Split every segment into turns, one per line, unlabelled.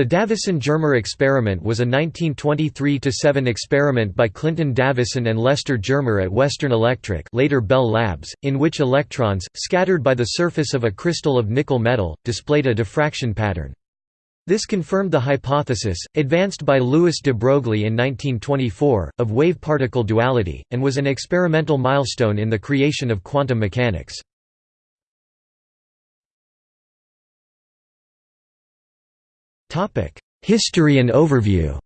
The Davisson-Germer experiment was a 1923–7 experiment by Clinton Davisson and Lester Germer at Western Electric later Bell Labs, in which electrons, scattered by the surface of a crystal of nickel metal, displayed a diffraction pattern. This confirmed the hypothesis, advanced by Louis de Broglie in 1924, of wave-particle duality, and was an experimental milestone in the creation of quantum mechanics. History and overview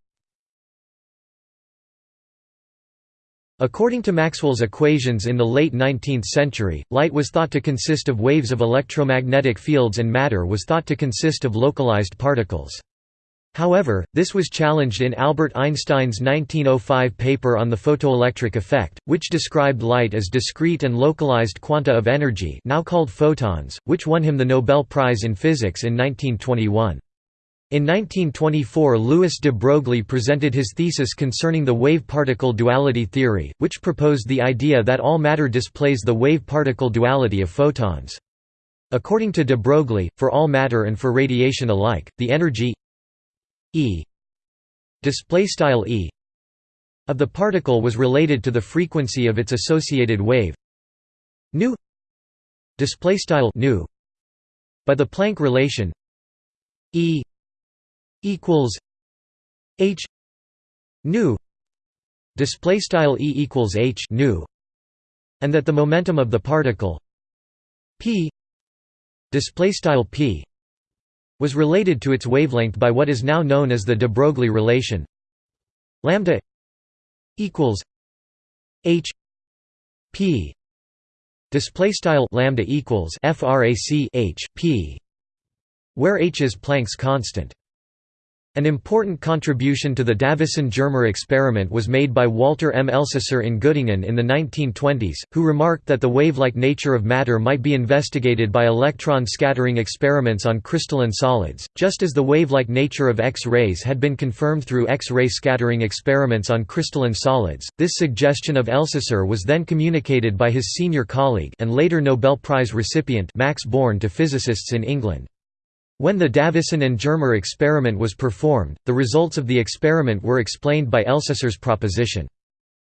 According to Maxwell's equations in the late 19th century, light was thought to consist of waves of electromagnetic fields and matter was thought to consist of localized particles. However, this was challenged in Albert Einstein's 1905 paper on the photoelectric effect, which described light as discrete and localized quanta of energy now called photons, which won him the Nobel Prize in Physics in 1921. In 1924 Louis de Broglie presented his thesis concerning the wave-particle duality theory, which proposed the idea that all matter displays the wave-particle duality of photons. According to de Broglie, for all matter and for radiation alike, the energy E of the particle was related to the frequency of its associated wave nu by the Planck relation E equals h nu display style e equals h nu and that the momentum of the particle p display style p was related to its wavelength by what is now known as the de Broglie relation. Lambda equals h p display style lambda equals frac h p where h is Planck's constant an important contribution to the Davisson-Germer experiment was made by Walter M. Elsasser in Göttingen in the 1920s, who remarked that the wave-like nature of matter might be investigated by electron scattering experiments on crystalline solids, just as the wave-like nature of X-rays had been confirmed through X-ray scattering experiments on crystalline solids. This suggestion of Elsasser was then communicated by his senior colleague and later Nobel Prize recipient Max Born to physicists in England. When the Davisson and Germer experiment was performed, the results of the experiment were explained by Elsasser's proposition.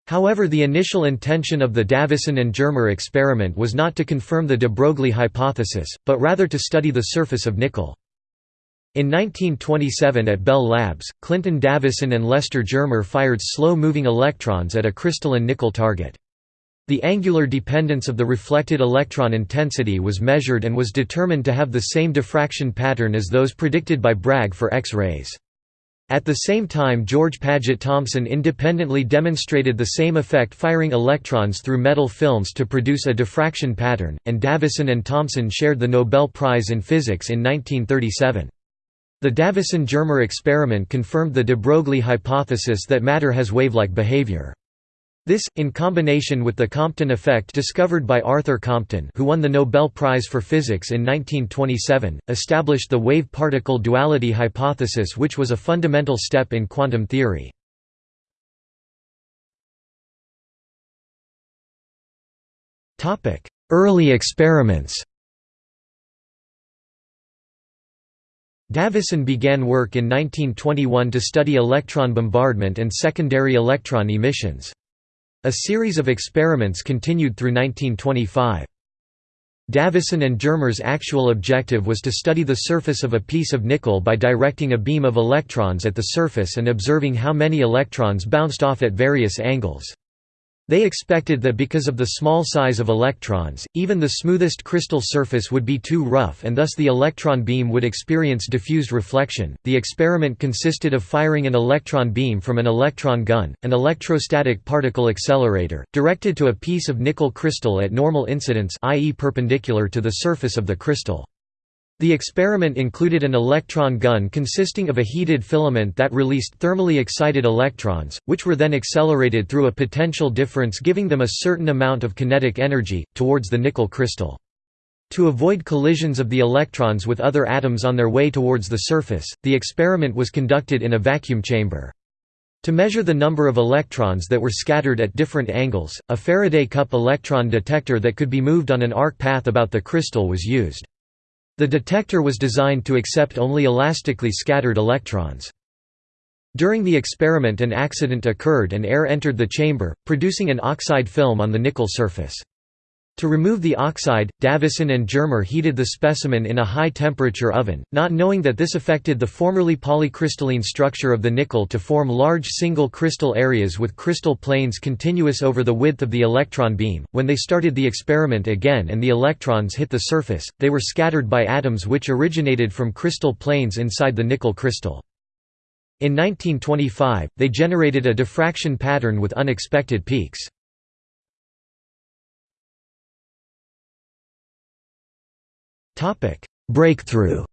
However the initial intention of the Davisson and Germer experiment was not to confirm the de Broglie hypothesis, but rather to study the surface of nickel. In 1927 at Bell Labs, Clinton Davisson and Lester Germer fired slow-moving electrons at a crystalline nickel target. The angular dependence of the reflected electron intensity was measured and was determined to have the same diffraction pattern as those predicted by Bragg for X-rays. At the same time George Paget Thomson independently demonstrated the same effect firing electrons through metal films to produce a diffraction pattern, and Davisson and Thomson shared the Nobel Prize in Physics in 1937. The Davisson-Germer experiment confirmed the de Broglie hypothesis that matter has wave-like behavior. This, in combination with the Compton effect discovered by Arthur Compton who won the Nobel Prize for Physics in 1927, established the wave-particle duality hypothesis which was a fundamental step in quantum theory. Early experiments Davisson began work in 1921 to study electron bombardment and secondary electron emissions. A series of experiments continued through 1925. Davisson and Germer's actual objective was to study the surface of a piece of nickel by directing a beam of electrons at the surface and observing how many electrons bounced off at various angles. They expected that because of the small size of electrons, even the smoothest crystal surface would be too rough and thus the electron beam would experience diffused reflection. The experiment consisted of firing an electron beam from an electron gun, an electrostatic particle accelerator, directed to a piece of nickel crystal at normal incidence i.e. perpendicular to the surface of the crystal. The experiment included an electron gun consisting of a heated filament that released thermally excited electrons, which were then accelerated through a potential difference giving them a certain amount of kinetic energy, towards the nickel crystal. To avoid collisions of the electrons with other atoms on their way towards the surface, the experiment was conducted in a vacuum chamber. To measure the number of electrons that were scattered at different angles, a Faraday cup electron detector that could be moved on an arc path about the crystal was used. The detector was designed to accept only elastically scattered electrons. During the experiment an accident occurred and air entered the chamber, producing an oxide film on the nickel surface. To remove the oxide, Davisson and Germer heated the specimen in a high-temperature oven, not knowing that this affected the formerly polycrystalline structure of the nickel to form large single crystal areas with crystal planes continuous over the width of the electron beam. When they started the experiment again and the electrons hit the surface, they were scattered by atoms which originated from crystal planes inside the nickel crystal. In 1925, they generated a diffraction pattern with unexpected peaks. Breakthrough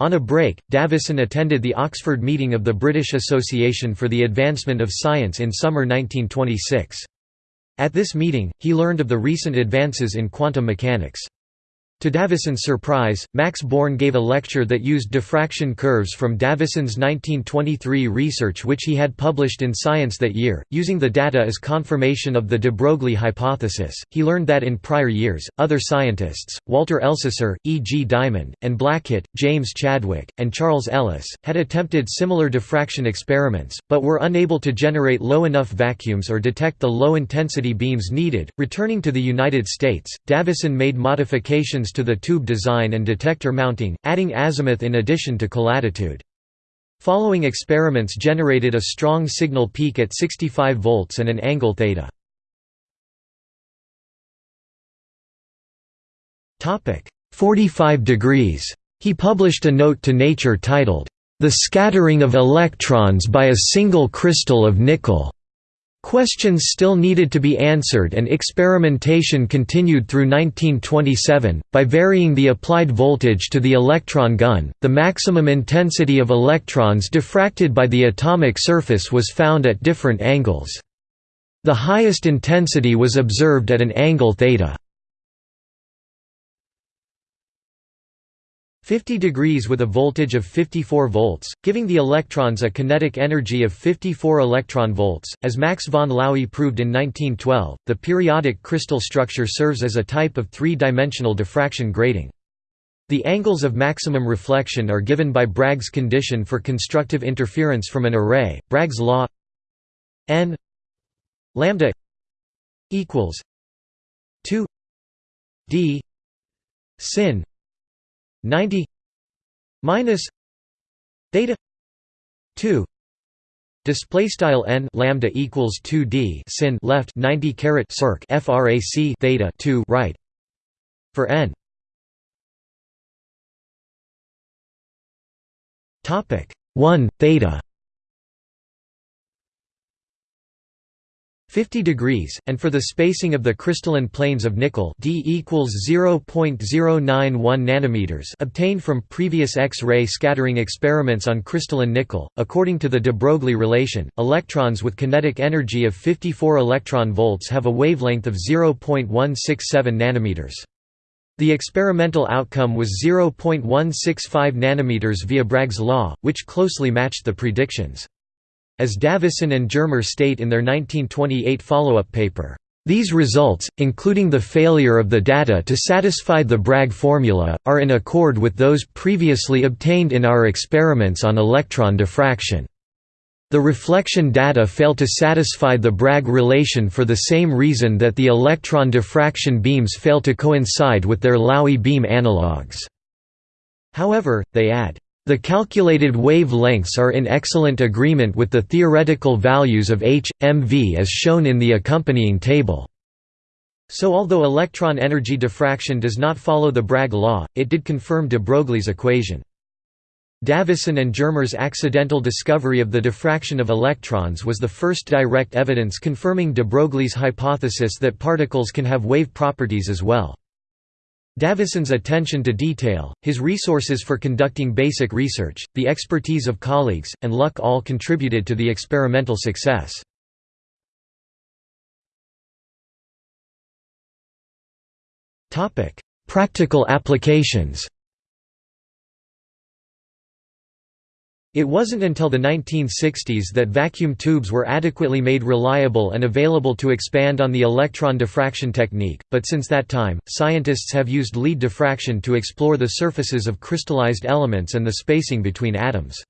On a break, Davisson attended the Oxford meeting of the British Association for the Advancement of Science in summer 1926. At this meeting, he learned of the recent advances in quantum mechanics. To Davisson's surprise, Max Born gave a lecture that used diffraction curves from Davisson's 1923 research which he had published in Science that year, using the data as confirmation of the de Broglie hypothesis. He learned that in prior years, other scientists, Walter Elsasser, E. G. Dymond, and Blackett, James Chadwick, and Charles Ellis, had attempted similar diffraction experiments, but were unable to generate low enough vacuums or detect the low-intensity beams needed. Returning to the United States, Davisson made modifications to the tube design and detector mounting, adding azimuth in addition to colatitude. Following experiments generated a strong signal peak at 65 volts and an angle theta. Topic 45 degrees. He published a note to Nature titled, The Scattering of Electrons by a Single Crystal of Nickel. Questions still needed to be answered and experimentation continued through 1927. By varying the applied voltage to the electron gun, the maximum intensity of electrons diffracted by the atomic surface was found at different angles. The highest intensity was observed at an angle theta. 50 degrees with a voltage of 54 volts, giving the electrons a kinetic energy of 54 electron volts. As Max von Laue proved in 1912, the periodic crystal structure serves as a type of three-dimensional diffraction grating. The angles of maximum reflection are given by Bragg's condition for constructive interference from an array. Bragg's law n lambda equals 2 d sin 90 minus theta 2 display style n lambda equals 2d sin left 90 caret circ frac theta 2 right for n. Topic 1 theta 50 degrees, and for the spacing of the crystalline planes of nickel d equals 0.091 nanometers obtained from previous X-ray scattering experiments on crystalline nickel. According to the de Broglie relation, electrons with kinetic energy of 54 electron volts have a wavelength of 0.167 nanometers. The experimental outcome was 0.165 nanometers via Bragg's law, which closely matched the predictions. As Davisson and Germer state in their 1928 follow-up paper, these results, including the failure of the data to satisfy the Bragg formula, are in accord with those previously obtained in our experiments on electron diffraction. The reflection data fail to satisfy the Bragg relation for the same reason that the electron diffraction beams fail to coincide with their Laue beam analogues. However, they add, the calculated wavelengths are in excellent agreement with the theoretical values of h, mv as shown in the accompanying table. So although electron energy diffraction does not follow the Bragg law, it did confirm de Broglie's equation. Davisson and Germer's accidental discovery of the diffraction of electrons was the first direct evidence confirming de Broglie's hypothesis that particles can have wave properties as well. Davisson's attention to detail, his resources for conducting basic research, the expertise of colleagues, and luck all contributed to the experimental success. Practical applications It wasn't until the 1960s that vacuum tubes were adequately made reliable and available to expand on the electron diffraction technique, but since that time, scientists have used LEED diffraction to explore the surfaces of crystallized elements and the spacing between atoms.